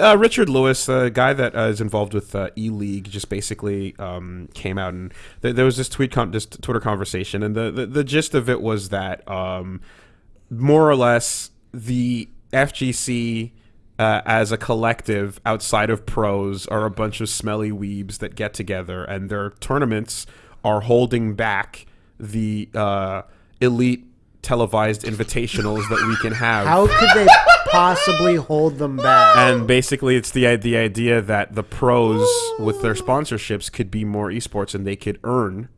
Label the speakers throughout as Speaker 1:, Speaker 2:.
Speaker 1: Uh, Richard Lewis, the guy that uh, is involved with uh, E League, just basically um, came out and th- there was this tweet, this Twitter conversation, and the, the the gist of it was that um, more or less the FGC. Uh, as a collective outside of pros are a bunch of smelly weebs that get together and their tournaments are holding back the uh, elite televised invitationals that we can have
Speaker 2: How could they possibly hold them back?
Speaker 1: and basically it's the the idea that the pros with their sponsorships could be more esports and they could earn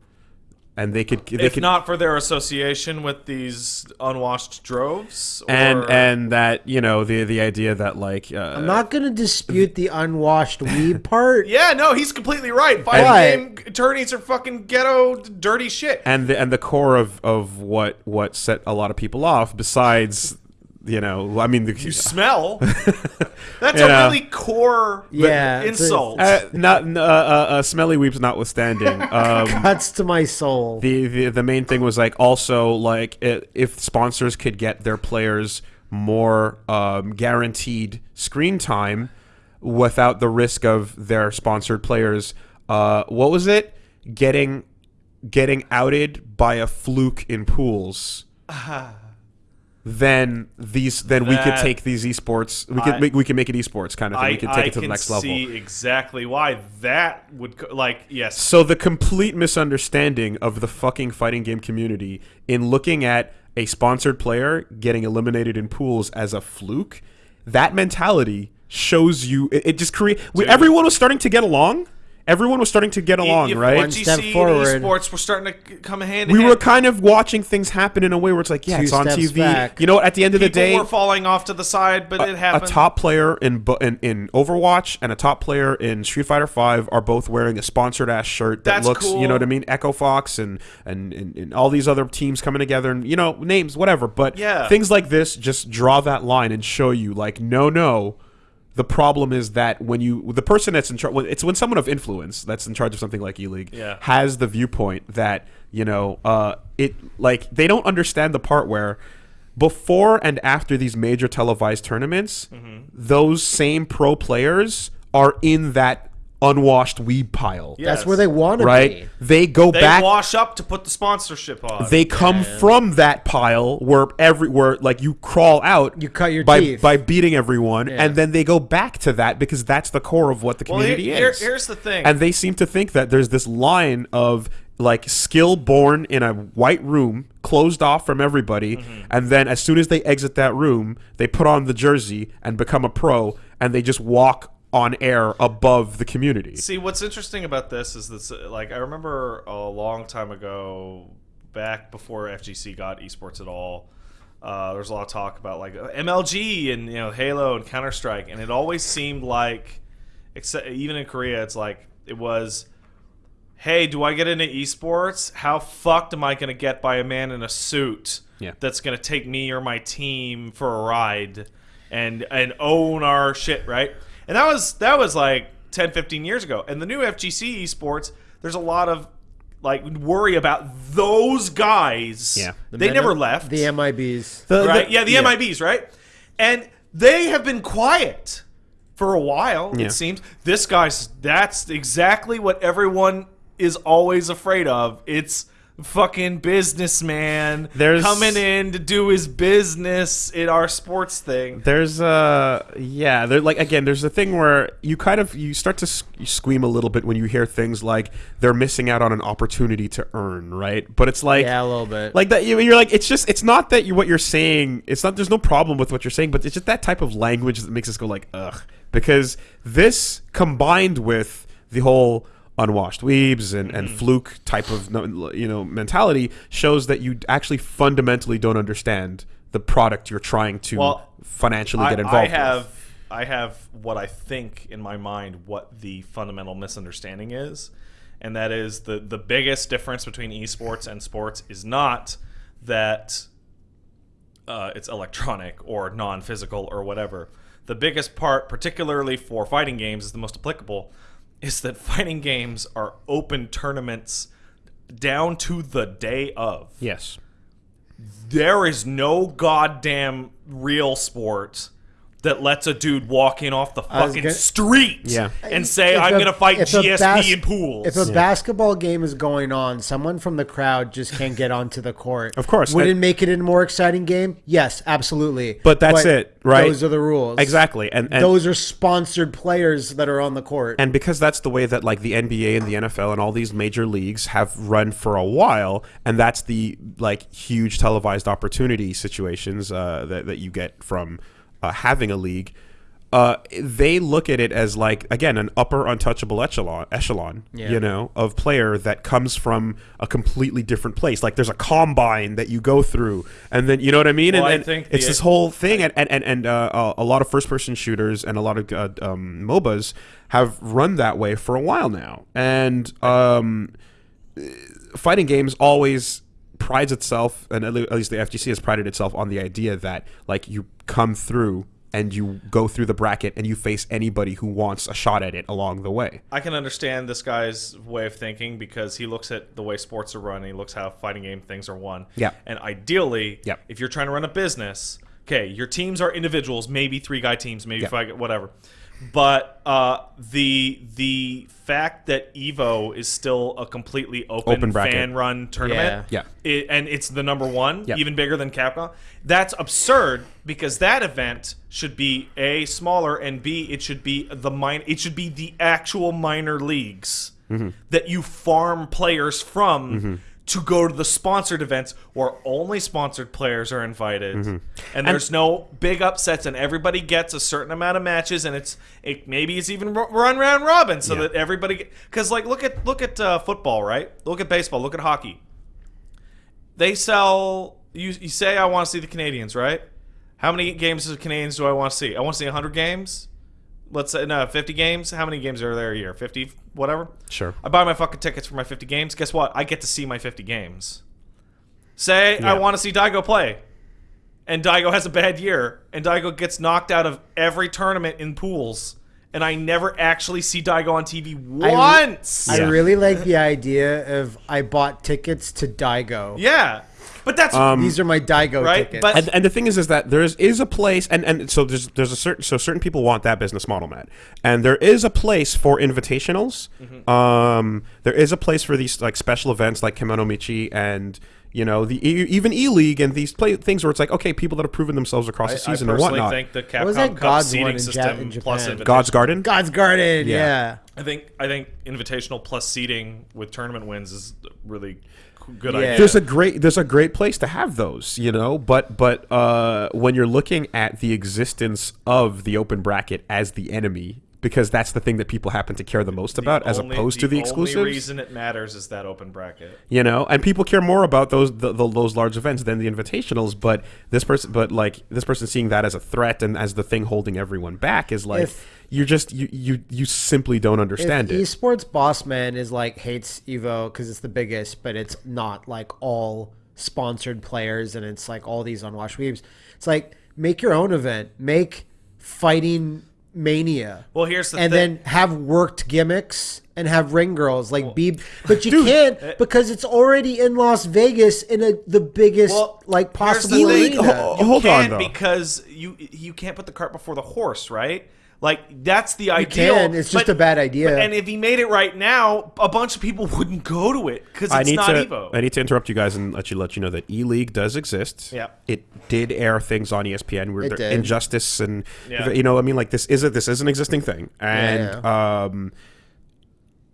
Speaker 1: and they could they
Speaker 3: if
Speaker 1: could
Speaker 3: not for their association with these unwashed droves,
Speaker 1: and and that you know the the idea that like uh,
Speaker 2: I'm not gonna dispute the unwashed weeb part.
Speaker 3: yeah, no, he's completely right. Fighting
Speaker 2: But-
Speaker 3: game attorneys are fucking ghetto, dirty shit.
Speaker 1: and the and the core of of what what set a lot of people off besides you know I mean the
Speaker 3: You smell. That's
Speaker 1: You
Speaker 3: a
Speaker 1: know.
Speaker 3: really core
Speaker 2: Yeah, it's a-
Speaker 3: insult.
Speaker 1: uh, not uh, uh, uh, smelly weebs notwithstanding um
Speaker 2: Cuts to my soul.
Speaker 1: the, the the main thing was like also like i if sponsors could get their players more um, guaranteed screen time without the risk of their sponsored players uh, what was it getting getting outed by a fluke in pools then these then we could take these esports we could
Speaker 3: I-
Speaker 1: make we can make it esports kind of thing
Speaker 3: I,
Speaker 1: we could take
Speaker 3: I
Speaker 1: it to the next level
Speaker 3: see exactly why that would like yes.
Speaker 1: So the complete misunderstanding of the fucking fighting game community in looking at a sponsored player getting eliminated in pools as a fluke, that mentality shows you it, it just create everyone was starting to get along. Everyone was starting to get along,
Speaker 3: if
Speaker 1: right?
Speaker 2: One step forward.
Speaker 3: esports were starting to come hand
Speaker 1: we
Speaker 3: hand.
Speaker 1: were kind of watching things happen in a way where it's like, yeah,
Speaker 2: Two
Speaker 1: it's on TV.
Speaker 2: back.
Speaker 1: You know, at the end of the
Speaker 3: People
Speaker 1: day,
Speaker 3: were falling off to the side, but it happened.
Speaker 1: a top player in, in in Overwatch and a top player in Street Fighter Five are both wearing a sponsored ass shirt that
Speaker 3: That's
Speaker 1: looks,
Speaker 3: cool.
Speaker 1: you know what I mean, Echo Fox and, and and and all these other teams coming together and you know names, whatever. But
Speaker 3: Yeah.
Speaker 1: things like this just draw that line and show you like, no, no. The problem is that when you the person that's in charge, it's when someone of influence that's in charge of something like E League
Speaker 3: Yeah.
Speaker 1: has the viewpoint that you know uh, it like they don't understand the part where before and after these major televised tournaments,
Speaker 3: Mm-hmm.
Speaker 1: those same pro players are in that unwashed weeb pile.
Speaker 3: Yes.
Speaker 2: That's where they want to
Speaker 1: Right?
Speaker 2: be.
Speaker 1: They go
Speaker 3: They
Speaker 1: back.
Speaker 3: wash up to put the sponsorship on.
Speaker 1: they come from that pile where every where like you crawl out.
Speaker 2: You cut your
Speaker 1: by
Speaker 2: teeth.
Speaker 1: by beating everyone, and then they go back to that because that's the core of what the
Speaker 3: well, here-
Speaker 1: community
Speaker 3: here-
Speaker 1: is.
Speaker 3: here's the thing.
Speaker 1: and they seem to think that there's this line of like skill born in a white room closed off from everybody
Speaker 3: Mm-hmm.
Speaker 1: and then as soon as they exit that room they put on the jersey and become a pro and they just walk on air above the community
Speaker 3: See, what's interesting about this is this. Like, I remember a long time ago, back before FGC got esports at all. Uh, there was a lot of talk about like MLG and you know Halo and Counter Strike, and it always seemed like, except even in Korea, it's like it was. Hey, do I get into esports? How fucked am I going to get by a man in a suit
Speaker 1: Yeah.
Speaker 3: that's going to take me or my team for a ride and and own our shit, right? And that was that was like 10, 15 years ago. And the new FGC esports, there's a lot of like worry about those guys.
Speaker 1: Yeah.
Speaker 3: they never left.
Speaker 2: The MIBs.
Speaker 1: The-
Speaker 3: right?
Speaker 1: the-
Speaker 3: yeah, the MIBs, right? And they have been quiet for a while.
Speaker 1: Yeah.
Speaker 3: It seems this guy's that's exactly what everyone is always afraid of. It's fucking businessman
Speaker 1: There's-
Speaker 3: coming in to do his business in our sports thing.
Speaker 1: There's uh yeah, there like again, there's a thing where you kind of you start to s- you squeam a little bit when you hear things like they're missing out on an opportunity to earn, right? But it's like
Speaker 2: Yeah, a little bit.
Speaker 1: like that you- you're like it's just it's not that you what you're saying, it's not there's no problem with what you're saying, but it's just that type of language that makes us go like ugh because this combined with the whole unwashed weebs and, and fluke type of you know mentality shows that you actually fundamentally don't understand the product you're trying to
Speaker 3: Well,
Speaker 1: financially
Speaker 3: I,
Speaker 1: get involved
Speaker 3: I
Speaker 1: with.
Speaker 3: have I have what I think in my mind what the fundamental misunderstanding is, and that is the the biggest difference between esports and sports is not that uh, it's electronic or non-physical or whatever. The biggest part, particularly for fighting games, is the most applicable, is that fighting games are open tournaments down to the day of
Speaker 1: Yes.
Speaker 3: there is no goddamn real sport that lets a dude walk in off the fucking
Speaker 2: gonna-
Speaker 3: street
Speaker 1: Yeah.
Speaker 3: and say,
Speaker 2: If
Speaker 3: I'm going to fight
Speaker 2: if a
Speaker 3: GSP
Speaker 2: bas-
Speaker 3: in pools.
Speaker 2: If a basketball game is going on, someone from the crowd just can't get onto the court.
Speaker 1: Of course.
Speaker 2: Would
Speaker 1: And-
Speaker 2: it make it a more exciting game? Yes, absolutely.
Speaker 1: But that's it, right?
Speaker 2: Those are the rules.
Speaker 1: Exactly, and, and
Speaker 2: Those are sponsored players that are on the court.
Speaker 1: and because that's the way that like the NBA and the NFL and all these major leagues have run for a while, and that's the like huge televised opportunity situations uh, that that you get from uh, having a league. Uh, they look at it as like again an upper untouchable echelon echelon
Speaker 2: Yeah.
Speaker 1: you know of player that comes from a completely different place like there's a combine that you go through and then you know what i mean
Speaker 3: Well, I
Speaker 1: and, and it's this whole thing and and and, and uh, a- a lot of first person shooters and a lot of uh, um, mobas have run that way for a while now and um, fighting games always prides itself and at at least the FGC has prided itself on the idea that like you come through and you go through the bracket and you face anybody who wants a shot at it along the way.
Speaker 3: I can understand this guy's way of thinking because he looks at the way sports are run he looks how fighting game things are won.
Speaker 1: Yeah.
Speaker 3: And ideally,
Speaker 1: Yep.
Speaker 3: if you're trying to run a business, okay, your teams are individuals, maybe three guy teams, maybe
Speaker 1: Yeah.
Speaker 3: five, whatever. But uh, the the fact that Evo is still a completely open,
Speaker 1: Open bracket.
Speaker 3: fan run tournament,
Speaker 1: Yeah.
Speaker 3: it, and it's the number one,
Speaker 1: Yep.
Speaker 3: even bigger than Capcom. That's absurd because that event should be a smaller and b it should be the mine. It should be the actual minor leagues
Speaker 1: Mm-hmm.
Speaker 3: that you farm players from. To go to the sponsored events where only sponsored players are invited,
Speaker 1: Mm-hmm.
Speaker 3: and there's no big upsets, and everybody gets a certain amount of matches, and it's it maybe it's even run round robin, so
Speaker 1: Yeah.
Speaker 3: that everybody because like look at look at uh, football, right? Look at baseball, look at hockey they sell you, you say I want to see the Canadiens, right? How many games of Canadiens do I want to see? I want to see 100 games. Let's say no, 50 games. How many games are there a year? 50, whatever.
Speaker 1: Sure.
Speaker 3: I buy my fucking tickets for my 50 games. Guess what? I get to see my 50 games. Say I want to see Daigo play. And Daigo has a bad year and Daigo gets knocked out of every tournament in pools and I never actually see Daigo on TV
Speaker 2: I re-
Speaker 3: once.
Speaker 2: I really like the idea of I bought tickets to Daigo.
Speaker 3: yeah. But that's um,
Speaker 2: These are my Daigo
Speaker 3: Right,
Speaker 2: tickets.
Speaker 3: but-
Speaker 1: And, and the thing is, is that there is, is a place, and, and so there's there's a certain so certain people want that business model, Matt, and there is a place for invitationals.
Speaker 3: Mm-hmm.
Speaker 1: Um, there is a place for these like special events like Kemonomichi and you know the e- even E League and these play things where it's like okay, people that have proven themselves across the season
Speaker 3: I
Speaker 1: and
Speaker 3: personally
Speaker 1: whatnot.
Speaker 3: think the Capcom
Speaker 2: was that
Speaker 3: Cup
Speaker 2: God's
Speaker 3: seeding
Speaker 2: one
Speaker 3: system
Speaker 2: in
Speaker 3: plus invitation.
Speaker 1: God's Garden.
Speaker 2: God's Garden.
Speaker 1: Yeah.
Speaker 2: Yeah.
Speaker 3: I think I think invitational plus seating with tournament wins is really c- good
Speaker 2: Yeah.
Speaker 3: idea.
Speaker 1: there's a great there's a great place to have those you know but but uh when you're looking at the existence of the open bracket as the enemy because that's the thing that people happen to care the most about as
Speaker 3: Only-
Speaker 1: opposed to the
Speaker 3: only
Speaker 1: exclusives
Speaker 3: reason it matters is that open bracket.
Speaker 1: you know and people care more about those the, the, those large events than the invitationals but this person but like this person seeing that as a threat and as the thing holding everyone back is like
Speaker 2: If-
Speaker 1: you're just you you you simply don't understand
Speaker 2: if
Speaker 1: it
Speaker 2: esports boss man is like hates evo because it's the biggest but it's not like all sponsored players and it's like all these unwashed weebs it's like make your own event make fighting mania
Speaker 3: Well, here's the
Speaker 2: and
Speaker 3: thing.
Speaker 2: then have worked gimmicks and have ring girls like be but you
Speaker 1: Dude.
Speaker 2: can't eh, because it's already in las vegas in a, the biggest
Speaker 3: Well,
Speaker 2: like possible
Speaker 3: the thing.
Speaker 2: arena.
Speaker 1: Ho-
Speaker 3: You
Speaker 1: hold on, though.
Speaker 3: because you you can't put the cart before the horse, right? Like that's the ideal.
Speaker 2: can, it's just a bad idea.
Speaker 3: but- and if he made it right now, a bunch of people wouldn't go to it because
Speaker 1: I
Speaker 3: it's
Speaker 1: need
Speaker 3: not
Speaker 1: to
Speaker 3: Evo.
Speaker 1: I need to interrupt you guys and let you let you know that E League does exist.
Speaker 3: Yeah.
Speaker 1: It did air things on ESPN where
Speaker 2: It
Speaker 1: there-
Speaker 2: did.
Speaker 1: injustice and
Speaker 3: Yeah.
Speaker 1: you know I mean like this is a this is an existing thing and um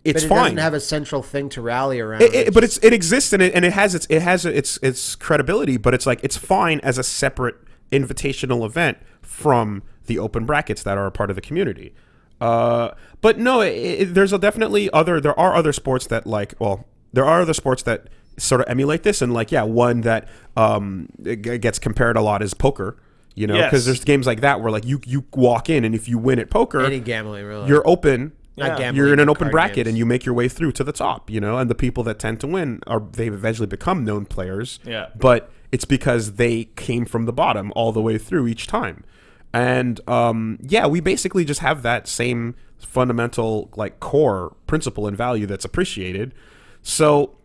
Speaker 1: it's
Speaker 2: but it
Speaker 1: fine.
Speaker 2: doesn't have a central thing to rally around
Speaker 1: It- it- but it's it exists and it, and it has its it has its its credibility, but it's like it's fine as a separate invitational event from the open brackets that are a part of the community. Uh, but no, it, it, there's a definitely other there are other sports that like well there are other sports that sort of emulate this and like yeah one that um gets compared a lot is poker. You know, because
Speaker 3: Yes.
Speaker 1: there's games like that where like you you walk in and if you win at poker,
Speaker 2: any gambling really
Speaker 1: you're open.
Speaker 2: Not
Speaker 3: Yeah.
Speaker 2: gambling,
Speaker 1: You're in an open bracket
Speaker 2: games.
Speaker 1: and you make your way through to the top, you know, and the people that tend to win are they've eventually become known players.
Speaker 3: Yeah.
Speaker 1: But it's because they came from the bottom all the way through each time. And um, yeah, we basically just have that same fundamental like core principle and value that's appreciated. So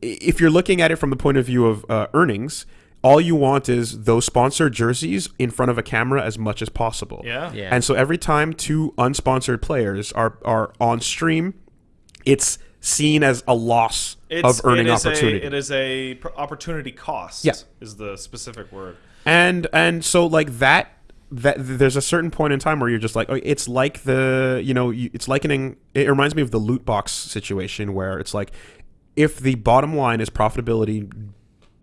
Speaker 1: if you're looking at it from the point of view of uh, earnings, all you want is those sponsored jerseys in front of a camera as much as possible.
Speaker 3: Yeah.
Speaker 2: Yeah.
Speaker 1: And so every time two unsponsored players are are on stream, it's seen as a loss of earning
Speaker 3: it is
Speaker 1: opportunity.
Speaker 3: A, it is a pr- opportunity cost.
Speaker 1: Yeah.
Speaker 3: is the specific word.
Speaker 1: and and so like that that there's a certain point in time where you're just like oh, it's like the you know you, it's likening it reminds me of the loot box situation where it's like if the bottom line is profitability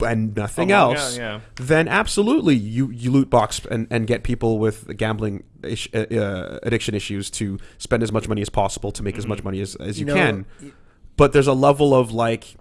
Speaker 1: and nothing
Speaker 3: Oh,
Speaker 1: else
Speaker 3: yeah.
Speaker 1: then absolutely you you loot box and, and get people with gambling ish, uh, uh, addiction issues to spend as much money as possible to make as
Speaker 3: Mm-hmm.
Speaker 1: much money as, as you,
Speaker 2: You know,
Speaker 1: can but there's a level of like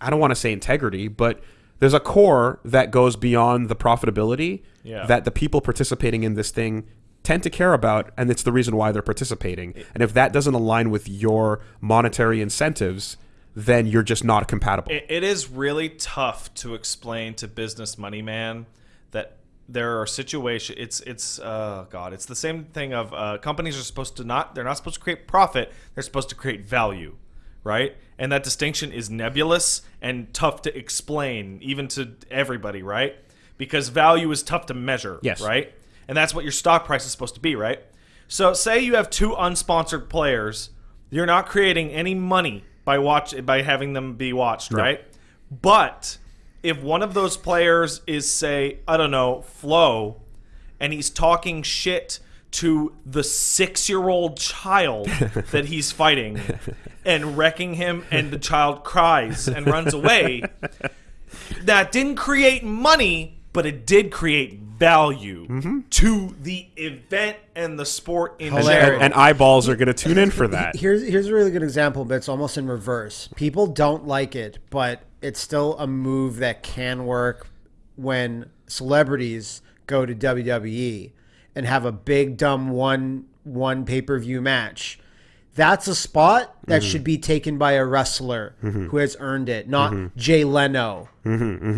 Speaker 1: I don't want to say integrity, but there's a core that goes beyond the profitability
Speaker 3: Yeah.
Speaker 1: that the people participating in this thing tend to care about and it's the reason why they're participating. And if that doesn't align with your monetary incentives, then you're just not compatible.
Speaker 3: It, it is really tough to explain to business money man that there are situations. It's it's uh God. It's the same thing of uh, companies are supposed to not. They're not supposed to create profit. They're supposed to create value, right? And that distinction is nebulous and tough to explain, even to everybody, right? Because value is tough to measure,
Speaker 1: Yes.
Speaker 3: right? And that's what your stock price is supposed to be, right? So, say you have two unsponsored players, you're not creating any money by watch by having them be watched, right? But if one of those players is say, I don't know, Flo, and he's talking shit to the 6-year-old child that he's fighting and wrecking him and the child cries and runs away, that didn't create money, but it did create value mm-hmm. to the event and the sport in general.
Speaker 1: and, and eyeballs are going to tune in for that.
Speaker 2: Here's here's a really good example, but it's almost in reverse. People don't like it, but it's still a move that can work when celebrities go to WWE and have a big dumb one one pay per view match. That's a spot that
Speaker 1: Mm-hmm.
Speaker 2: should be taken by a wrestler who has earned it, not
Speaker 1: Mm-hmm.
Speaker 2: Jay Leno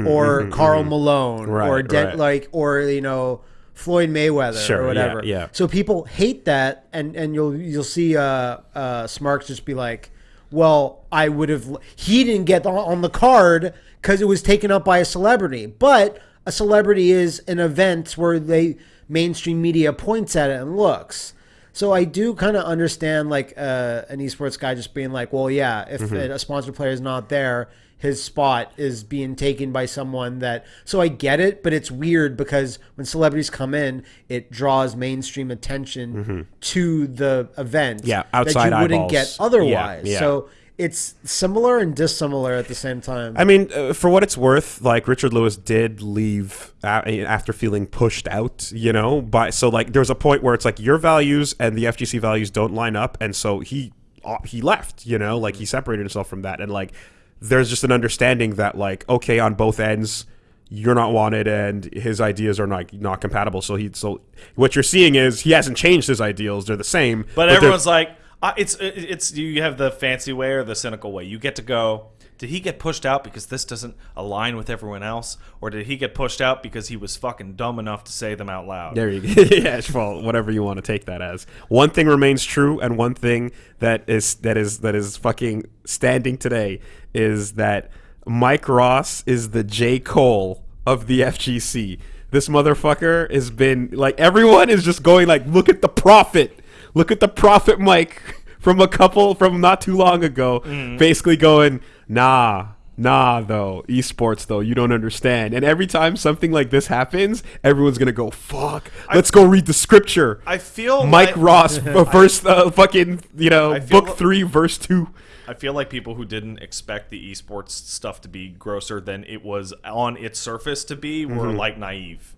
Speaker 2: or Karl Malone or
Speaker 1: Right,
Speaker 2: Den-
Speaker 1: right.
Speaker 2: like or you know Floyd Mayweather
Speaker 1: Sure,
Speaker 2: or whatever.
Speaker 1: yeah.
Speaker 2: So people hate that, and and you'll you'll see uh, uh, Smarks just be like, "Well, I would have. He didn't get on, on the card because it was taken up by a celebrity, but a celebrity is an event where they mainstream media points at it and looks." So I do kind of understand like uh, an esports guy just being like, "Well, yeah, if
Speaker 1: Mm-hmm.
Speaker 2: a sponsor player is not there." His spot is being taken by someone that. So I get it, but it's weird because when celebrities come in, it draws mainstream attention to the event.
Speaker 1: Mm-hmm. Yeah,
Speaker 2: that
Speaker 1: outside
Speaker 2: you wouldn't get otherwise.
Speaker 1: Yeah, yeah.
Speaker 2: So it's similar and dissimilar at the same time.
Speaker 1: I mean, uh, for what it's worth, like Richard Lewis did leave after feeling pushed out, you know. By so like there was a point where it's like your values and the FGC values don't line up, and so he uh, he left, you know, like he separated himself from that, and like there's just an understanding that like okay, on both ends. You're not wanted, and his ideas are not not compatible. So he, so what you're seeing is he hasn't changed his ideals; they're the same.
Speaker 3: But,
Speaker 1: they're-
Speaker 3: everyone's like, uh, it's it's you have the fancy way or the cynical way. You get to go. Did he get pushed out because this doesn't align with everyone else, or did he get pushed out because he was fucking dumb enough to say them out loud?
Speaker 1: There you go. yeah, well, whatever you want to take that as. One thing remains true, and one thing that is that is that is fucking standing today is that Mike Ross is the J. Cole of the FGC. This motherfucker has been like everyone is just going like, look at the profit, look at the prophet Mike, from a couple from not too long ago, basically going, nah. Nah, though esports though you don't understand, and every time something like this happens, everyone's gonna go fuck. Let's go read the scripture.
Speaker 3: I feel
Speaker 1: Mike
Speaker 3: like-
Speaker 1: Ross, verse uh, fucking you know book
Speaker 3: li-
Speaker 1: three, verse two.
Speaker 3: I feel like people who didn't expect the esports stuff to be grosser than it was on its surface to be were
Speaker 1: Mm-hmm.
Speaker 3: like naive.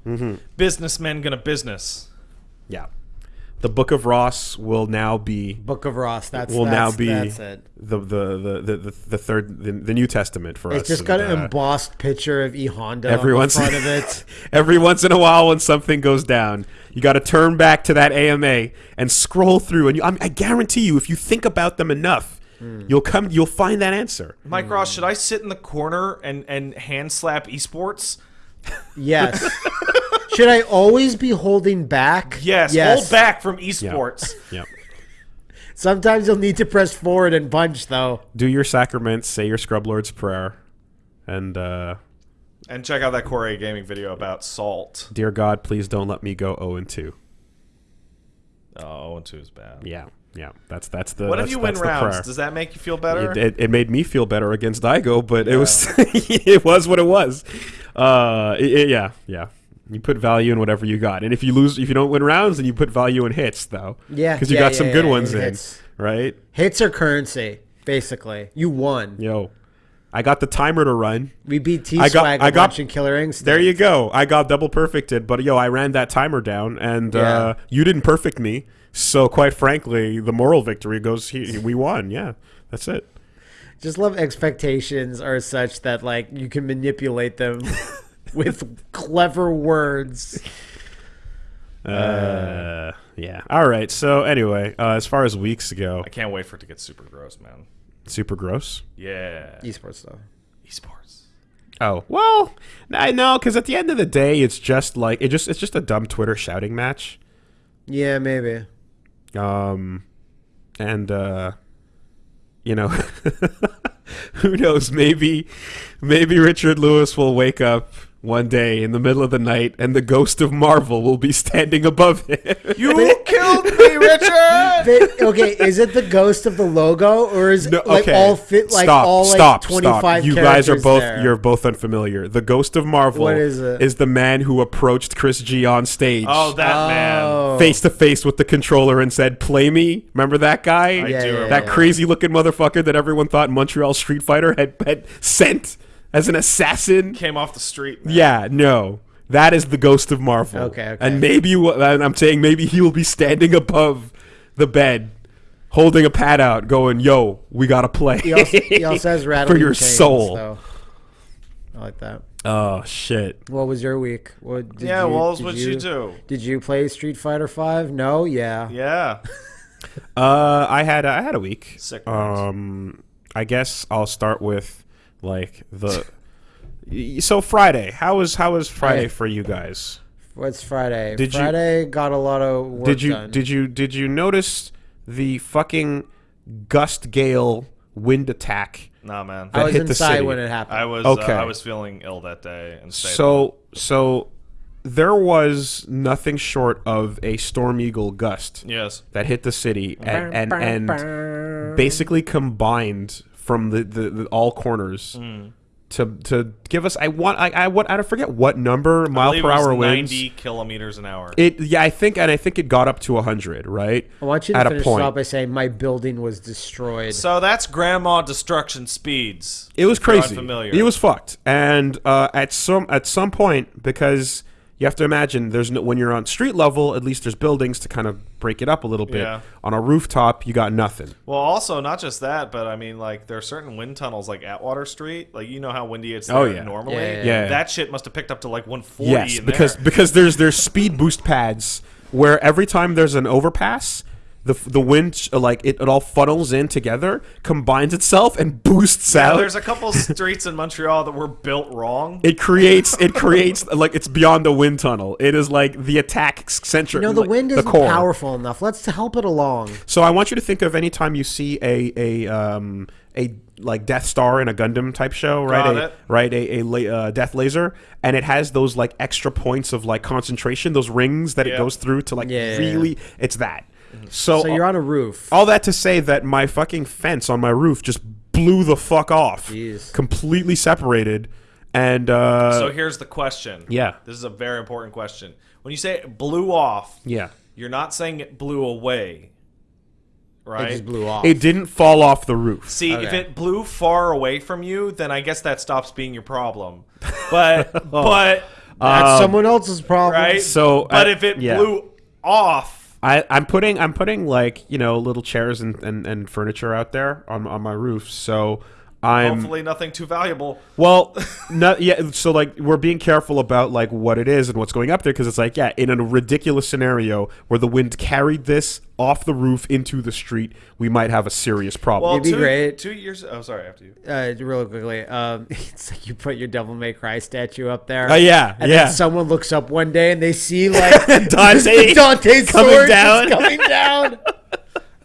Speaker 3: Businessmen gonna business.
Speaker 1: Yeah, the Book of Ross will now be
Speaker 2: Book of Ross. That's
Speaker 1: will now
Speaker 2: that's-
Speaker 1: be
Speaker 2: that's it.
Speaker 1: the, the, the, the, the, the third the, the New Testament for us.
Speaker 2: It's just got
Speaker 1: and,
Speaker 2: an
Speaker 1: uh,
Speaker 2: embossed picture of E Honda
Speaker 1: every
Speaker 2: on
Speaker 1: once-
Speaker 2: front of it.
Speaker 1: Every once in a while, when something goes down, you got to turn back to that AMA and scroll through, and you, I, I guarantee you, if you think about them enough,
Speaker 2: Hmm.
Speaker 1: you'll come, you'll find that answer.
Speaker 3: Mike Ross, should I sit in the corner and and hand slap esports?
Speaker 2: Yes. Should I always be holding back?
Speaker 3: Yes, hold back from esports.
Speaker 1: Yeah.
Speaker 2: Sometimes you'll need to press forward and punch, though.
Speaker 1: Do your sacraments, say your scrub lord's prayer, and uh,
Speaker 3: And check out that Core-A Gaming video about salt.
Speaker 1: Dear God, please don't let me go 0 and 2.
Speaker 3: Oh, and 2 is bad.
Speaker 1: Yeah, yeah. That's that's the.
Speaker 3: What if you win rounds?
Speaker 1: prayer.
Speaker 3: Does that make you feel better?
Speaker 1: It, it, it made me feel better against Daigo, but it was it was what it was. Uh, it- it- yeah, yeah. You put value in whatever you got, and if you lose, if you don't win rounds, then you put value in hits, though.
Speaker 2: Yeah,
Speaker 1: because you
Speaker 2: yeah,
Speaker 1: got
Speaker 2: yeah,
Speaker 1: some
Speaker 2: yeah,
Speaker 1: good
Speaker 2: yeah,
Speaker 1: ones in,
Speaker 2: hits.
Speaker 1: right?
Speaker 2: Hits are currency, basically. You won.
Speaker 1: Yo, I got the timer to run.
Speaker 2: We beat T
Speaker 1: I got-
Speaker 2: Swag
Speaker 1: I got-
Speaker 2: Killer Instinct.
Speaker 1: There you go. I got double perfected, but yo, I ran that timer down, and uh, you didn't perfect me. So quite frankly, the moral victory goes. He, we won. Yeah, that's it.
Speaker 2: Just love expectations are such that like you can manipulate them with clever words.
Speaker 1: Uh, yeah. All right. So anyway, uh, as far as weeks go,
Speaker 3: I can't wait for it to get super gross, man.
Speaker 1: super gross.
Speaker 3: Yeah.
Speaker 2: Esports stuff.
Speaker 3: Esports.
Speaker 1: Oh well, I know because at the end of the day, it's just like it just it's just a dumb Twitter shouting match.
Speaker 2: Yeah, maybe.
Speaker 1: Um, and uh, you know, who knows? Maybe, maybe Richard Lewis will wake up one day in the middle of the night, and the ghost of Marvel will be standing above him.
Speaker 3: You killed me, Richard!
Speaker 2: But, okay, is it the ghost of the logo or is
Speaker 1: No,
Speaker 2: it like
Speaker 1: okay.
Speaker 2: all fit like
Speaker 1: stop,
Speaker 2: all like
Speaker 1: stop,
Speaker 2: twenty
Speaker 1: stop.
Speaker 2: five?
Speaker 1: You guys are both you're both unfamiliar. The Ghost of Marvel
Speaker 2: What is it?
Speaker 1: the man who approached Chris G on stage.
Speaker 3: Oh, that oh. man.
Speaker 1: Face to face with the controller and said, "Play me." Remember that guy?
Speaker 3: I
Speaker 2: Yeah,
Speaker 3: do
Speaker 2: yeah,
Speaker 3: remember.
Speaker 1: that crazy looking motherfucker that everyone thought Montreal Street Fighter had, had sent as an assassin.
Speaker 3: Came off the street. Man.
Speaker 1: Yeah, no. That is the ghost of Marvel.
Speaker 2: Okay, okay.
Speaker 1: And maybe, wh- and I'm saying maybe he will be standing above the bed, holding a pad out, going, "Yo, we gotta play."
Speaker 2: He also, he also has rattling
Speaker 1: your
Speaker 2: chains,
Speaker 1: soul.
Speaker 2: though. I like that.
Speaker 1: oh shit.
Speaker 2: What was your week? What did
Speaker 3: Yeah,
Speaker 2: you,
Speaker 3: Walls,
Speaker 2: did
Speaker 3: what'd you do?
Speaker 2: Did you play Street Fighter Five? No. Yeah.
Speaker 3: Yeah.
Speaker 1: Uh, I had I had a week.
Speaker 3: Sick.
Speaker 1: Um, I guess I'll start with like the. So Friday, how was how was Friday
Speaker 2: Hey.
Speaker 1: for you guys?
Speaker 2: What's Friday?
Speaker 1: Did you-
Speaker 2: Friday got a lot of work
Speaker 1: Did you
Speaker 2: done.
Speaker 1: did you did you notice the fucking gust gale wind attack?
Speaker 3: Nah, man.
Speaker 2: I was
Speaker 1: hit the
Speaker 2: inside
Speaker 1: city?
Speaker 2: when it happened.
Speaker 3: I was
Speaker 1: Okay.
Speaker 3: uh, I was feeling ill that day and stayed
Speaker 1: So so there was nothing short of a storm eagle gust
Speaker 3: yes.
Speaker 1: that hit the city and and, and basically combined from the, the, the all corners
Speaker 3: Mm.
Speaker 1: to to give us I want I, I what I forget what number mile
Speaker 3: I believe
Speaker 1: per
Speaker 3: it was
Speaker 1: hour winds.
Speaker 3: 90 kilometers an hour.
Speaker 1: It yeah I think and I think it got up to hundred right.
Speaker 2: I want you to
Speaker 1: at a point.
Speaker 2: it off by saying my building was destroyed.
Speaker 3: so that's grandma destruction speeds.
Speaker 1: It was crazy.
Speaker 3: Unfamiliar.
Speaker 1: It was fucked. And uh, at some at some point, because you have to imagine, there's no when you're on street level, at least there's buildings to kind of break it up a little bit.
Speaker 3: Yeah.
Speaker 1: On a rooftop, you got nothing.
Speaker 3: Well, also not just that, but I mean, like there are certain wind tunnels, like Atwater Street. Like you know how windy it's
Speaker 1: Oh,
Speaker 3: there
Speaker 1: yeah.
Speaker 3: normally.
Speaker 2: Yeah, yeah,
Speaker 1: yeah.
Speaker 3: That shit must have picked up to like 140.
Speaker 1: Yes,
Speaker 3: in
Speaker 1: because
Speaker 3: there.
Speaker 1: because there's there's speed boost pads where every time there's an overpass, the the wind uh, like it, it all funnels in together, combines itself, and boosts
Speaker 3: Yeah,
Speaker 1: out.
Speaker 3: there's a couple streets in Montreal that were built wrong.
Speaker 1: it creates it creates like it's beyond the wind tunnel. It is like the attack centric.
Speaker 2: you know the
Speaker 1: like,
Speaker 2: wind isn't powerful enough. Let's help it along.
Speaker 1: So I want you to think of any time you see a a um a like Death Star in a Gundam type show, right?
Speaker 3: Got
Speaker 1: a,
Speaker 3: it.
Speaker 1: Right, a, a la- uh, death laser, and it has those like extra points of like concentration, those rings that it goes through to like
Speaker 2: Yeah, yeah,
Speaker 1: really. It's that. So,
Speaker 2: So you're on a roof.
Speaker 1: all that to say that my fucking fence on my roof just blew the fuck off,
Speaker 2: Jeez.
Speaker 1: completely separated, and uh,
Speaker 3: so here's the question.
Speaker 1: yeah.
Speaker 3: This is a very important question. When you say it blew off,
Speaker 1: yeah,
Speaker 3: you're not saying it blew away, Right?
Speaker 2: It just blew off.
Speaker 1: it didn't fall off the roof.
Speaker 3: See, if it blew far away from you, then I guess that stops being your problem. But but
Speaker 2: That's someone else's problem.
Speaker 3: right.
Speaker 1: so,
Speaker 3: but
Speaker 1: I-
Speaker 3: if it
Speaker 1: yeah.
Speaker 3: blew off,
Speaker 1: I, I'm putting I'm putting like you know little chairs and, and, and furniture out there on, on my roof. So I'm
Speaker 3: hopefully nothing too valuable.
Speaker 1: well, no, yeah. So like we're being careful about like what it is and what's going up there because it's like yeah, in a ridiculous scenario where the wind carried this off the roof into the street, we might have a serious problem.
Speaker 3: Well,
Speaker 2: It'd be
Speaker 3: two,
Speaker 2: great.
Speaker 3: two years. Oh, sorry. After you.
Speaker 2: Uh, real quickly, um, it's like you put your Devil May Cry statue up there.
Speaker 1: Oh, yeah,
Speaker 2: and
Speaker 1: yeah.
Speaker 2: then someone looks up one day and they see like
Speaker 1: Dante
Speaker 2: Dante's
Speaker 1: coming
Speaker 2: sword
Speaker 1: down.
Speaker 2: coming down.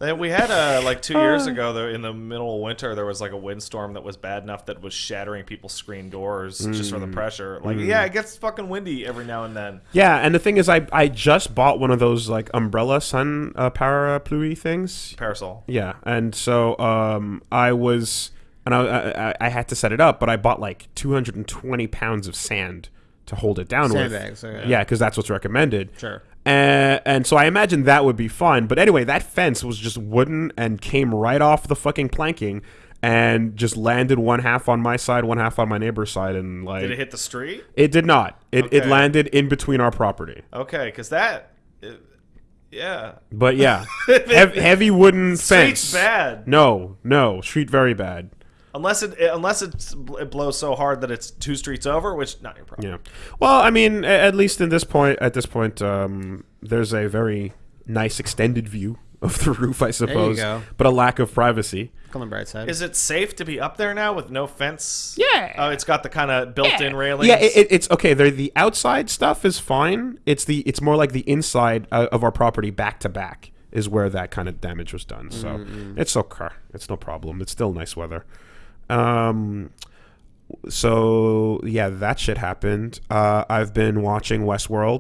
Speaker 3: Then we had uh, like two years ago, though, in the middle of winter, there was like a windstorm that was bad enough that was shattering people's screen doors just from the
Speaker 1: Mm.
Speaker 3: pressure. Like, yeah, it gets fucking windy every now and then.
Speaker 1: Yeah, and the thing is, I I just bought one of those like umbrella sun uh, parapluie things.
Speaker 3: Parasol.
Speaker 1: Yeah, and so um, I was, and I, I I had to set it up, but I bought like 220 pounds of sand to hold it down
Speaker 2: Sandbags,
Speaker 1: with.
Speaker 2: okay.
Speaker 1: Yeah, because that's what's recommended.
Speaker 2: Sure.
Speaker 1: And, and so I imagine that would be fun. But anyway, that fence was just wooden and came right off the fucking planking and just landed one half on my side, one half on my neighbor's side, and like
Speaker 3: Did it hit the street?
Speaker 1: it did not. It it landed in between our property.
Speaker 3: Okay, because that, it- yeah,
Speaker 1: But yeah, hev- heavy wooden
Speaker 3: street's
Speaker 1: fence.
Speaker 3: bad.
Speaker 1: No, no, street very bad.
Speaker 3: Unless it unless it's, it blows so hard that it's two streets over, which not your problem.
Speaker 1: Yeah. Well, I mean, at least in this point, at this point, um, there's a very nice extended view of the roof, I suppose,
Speaker 2: go.
Speaker 1: but a lack of privacy.
Speaker 2: On the bright side.
Speaker 3: Is it safe to be up there now with no fence?
Speaker 1: Yeah.
Speaker 3: Oh, it's got the kind of built-in railings.
Speaker 1: Yeah, it, it- it's okay. The the outside stuff is fine. It's the it's more like the inside uh, of our property back to back is where that kind of damage was done. So it's okay. It's no problem. It's still nice weather. Um. So yeah, that shit happened. Uh, I've been watching Westworld.